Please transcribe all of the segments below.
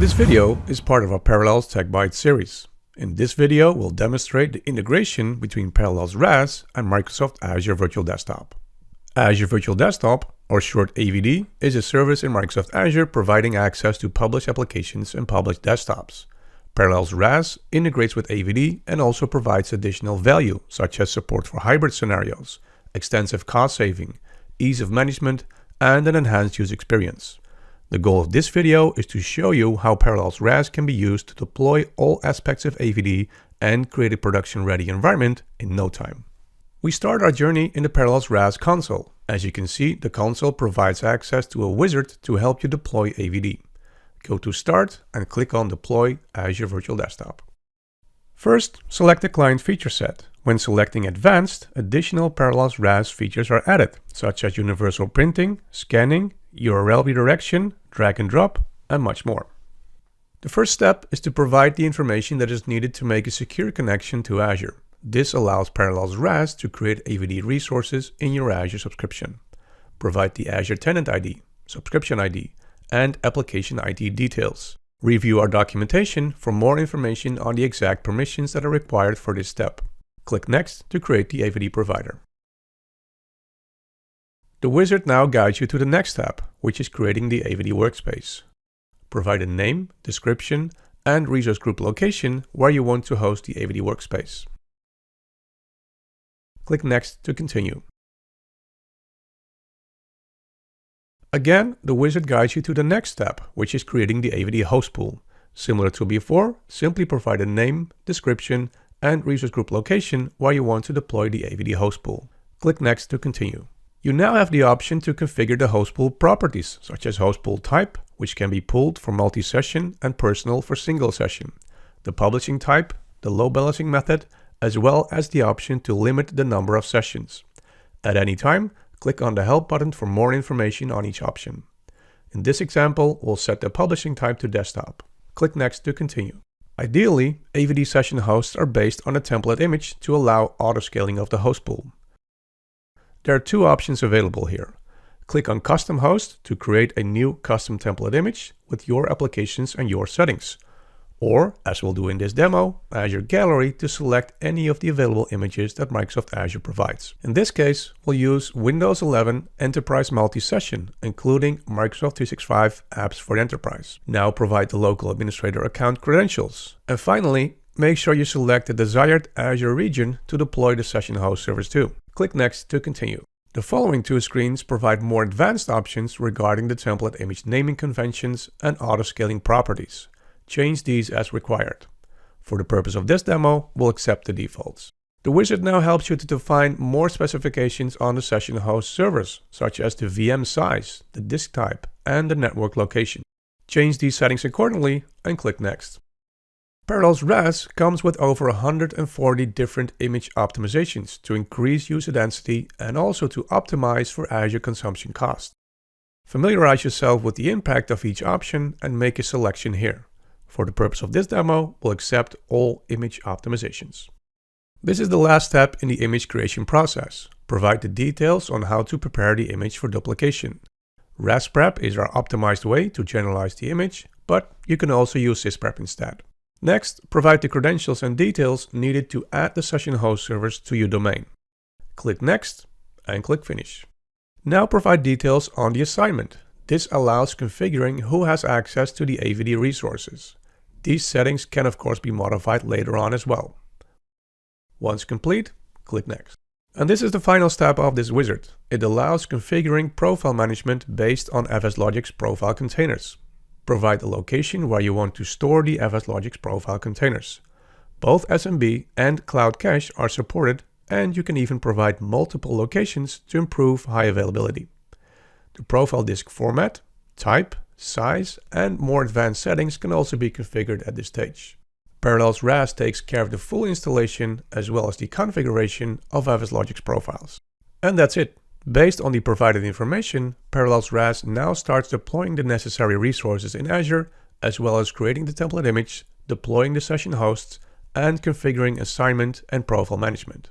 This video is part of our Parallels Tech Bytes series. In this video, we'll demonstrate the integration between Parallels RAS and Microsoft Azure Virtual Desktop. Azure Virtual Desktop, or short AVD, is a service in Microsoft Azure providing access to published applications and published desktops. Parallels RAS integrates with AVD and also provides additional value, such as support for hybrid scenarios, extensive cost saving, ease of management, and an enhanced user experience. The goal of this video is to show you how Parallels RAS can be used to deploy all aspects of AVD and create a production-ready environment in no time. We start our journey in the Parallels RAS console. As you can see, the console provides access to a wizard to help you deploy AVD. Go to Start and click on Deploy Azure Virtual Desktop. First, select the client feature set. When selecting Advanced, additional Parallels RAS features are added, such as universal printing, scanning, URL redirection, drag and drop, and much more. The first step is to provide the information that is needed to make a secure connection to Azure. This allows Parallels RAS to create AVD resources in your Azure subscription. Provide the Azure Tenant ID, Subscription ID, and Application ID details. Review our documentation for more information on the exact permissions that are required for this step. Click Next to create the AVD provider. The wizard now guides you to the next step, which is creating the AVD workspace. Provide a name, description, and resource group location where you want to host the AVD workspace. Click Next to continue. Again, the wizard guides you to the next step, which is creating the AVD host pool. Similar to before, simply provide a name, description, and resource group location where you want to deploy the AVD host pool. Click Next to continue. You now have the option to configure the host pool properties, such as host pool type, which can be pooled for multi-session and personal for single session, the publishing type, the load balancing method, as well as the option to limit the number of sessions. At any time, click on the Help button for more information on each option. In this example, we'll set the publishing type to desktop. Click Next to continue. Ideally, AVD session hosts are based on a template image to allow auto-scaling of the host pool. There are two options available here. Click on Custom Host to create a new custom template image with your applications and your settings. Or, as we'll do in this demo, Azure Gallery to select any of the available images that Microsoft Azure provides. In this case, we'll use Windows 11 Enterprise Multi-Session, including Microsoft 365 apps for Enterprise. Now provide the local administrator account credentials. And finally, make sure you select the desired Azure region to deploy the session host service to. Click Next to continue. The following two screens provide more advanced options regarding the template image naming conventions and auto-scaling properties change these as required. For the purpose of this demo, we'll accept the defaults. The wizard now helps you to define more specifications on the session host servers, such as the VM size, the disk type, and the network location. Change these settings accordingly and click Next. Parallels RAS comes with over 140 different image optimizations to increase user density and also to optimize for Azure consumption cost. Familiarize yourself with the impact of each option and make a selection here. For the purpose of this demo, we'll accept all image optimizations. This is the last step in the image creation process. Provide the details on how to prepare the image for duplication. RASPrep is our optimized way to generalize the image, but you can also use SysPrep instead. Next, provide the credentials and details needed to add the session host servers to your domain. Click Next and click Finish. Now provide details on the assignment. This allows configuring who has access to the AVD resources. These settings can of course be modified later on as well. Once complete, click Next. And this is the final step of this wizard. It allows configuring profile management based on FSLogix profile containers. Provide the location where you want to store the FSLogix profile containers. Both SMB and Cloud Cache are supported and you can even provide multiple locations to improve high availability. The profile disk format, type, size, and more advanced settings can also be configured at this stage. Parallels RAS takes care of the full installation as well as the configuration of FSLogix profiles. And that's it. Based on the provided information, Parallels RAS now starts deploying the necessary resources in Azure, as well as creating the template image, deploying the session hosts, and configuring assignment and profile management.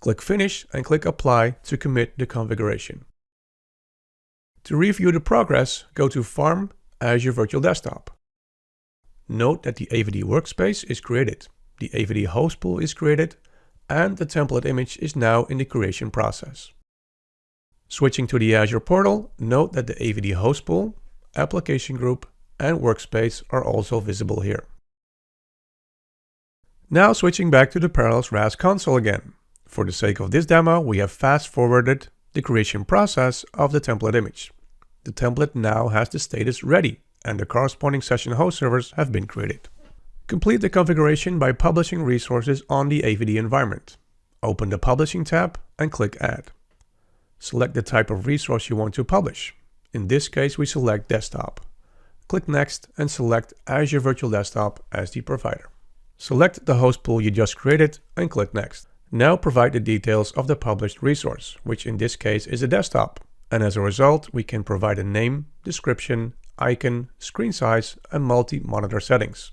Click Finish and click Apply to commit the configuration. To review the progress, go to Farm Azure Virtual Desktop. Note that the AVD workspace is created, the AVD host pool is created, and the template image is now in the creation process. Switching to the Azure portal, note that the AVD host pool, application group, and workspace are also visible here. Now switching back to the Parallels RAS console again. For the sake of this demo, we have fast forwarded the creation process of the template image. The template now has the status ready and the corresponding session host servers have been created. Complete the configuration by publishing resources on the AVD environment. Open the Publishing tab and click Add. Select the type of resource you want to publish. In this case, we select Desktop. Click Next and select Azure Virtual Desktop as the provider. Select the host pool you just created and click Next. Now provide the details of the published resource, which in this case is a desktop. And as a result, we can provide a name, description, icon, screen size, and multi-monitor settings.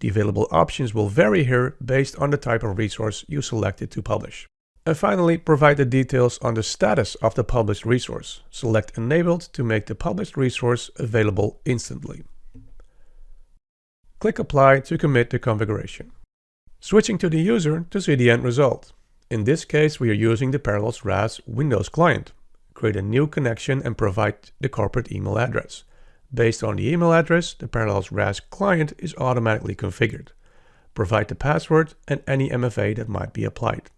The available options will vary here based on the type of resource you selected to publish. And finally, provide the details on the status of the published resource. Select Enabled to make the published resource available instantly. Click Apply to commit the configuration. Switching to the user to see the end result. In this case, we are using the Parallels RAS Windows client. Create a new connection and provide the corporate email address. Based on the email address, the Parallels RAS client is automatically configured. Provide the password and any MFA that might be applied.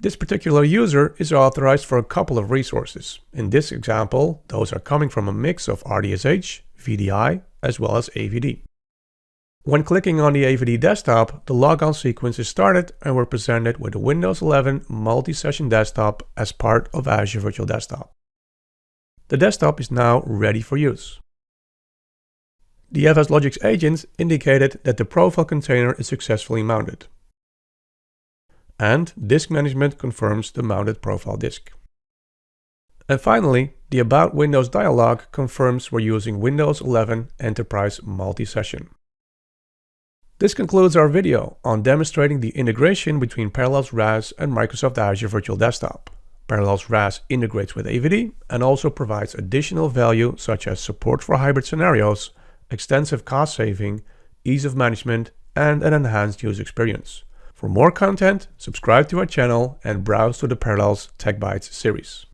This particular user is authorized for a couple of resources. In this example, those are coming from a mix of RDSH, VDI, as well as AVD. When clicking on the AVD desktop, the logon sequence is started and we're presented with a Windows 11 multi-session desktop as part of Azure Virtual Desktop. The desktop is now ready for use. The FS Logix agent indicated that the profile container is successfully mounted and disk management confirms the mounted profile disk. And finally, the About Windows dialog confirms we're using Windows 11 Enterprise Multi-Session. This concludes our video on demonstrating the integration between Parallels RAS and Microsoft Azure Virtual Desktop. Parallels RAS integrates with AVD and also provides additional value such as support for hybrid scenarios, extensive cost saving, ease of management, and an enhanced user experience. For more content, subscribe to our channel and browse to the Parallels Tech Bytes series.